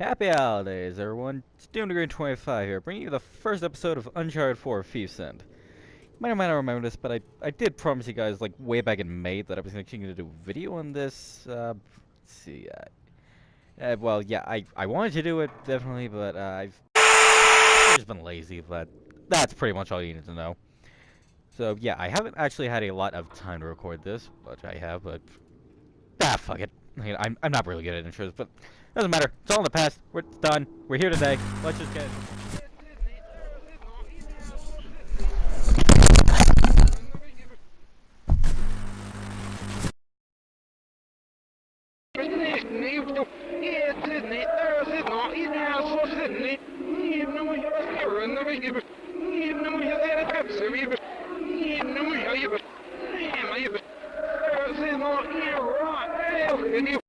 Happy holidays, everyone. It's Doom Degree 25 here, bringing you the first episode of Uncharted 4 Thief's End. You might or might not remember this, but I, I did promise you guys, like, way back in May that I was actually going to do a video on this. Uh, let's see. Uh, uh, well, yeah, I, I wanted to do it, definitely, but uh, I've just been lazy, but that's pretty much all you need to know. So, yeah, I haven't actually had a lot of time to record this, which I have, but... Ah, fuck it. I am I'm not really good at intros, but doesn't matter. It's all in the past. We're done. We're here today. Let's just get it. или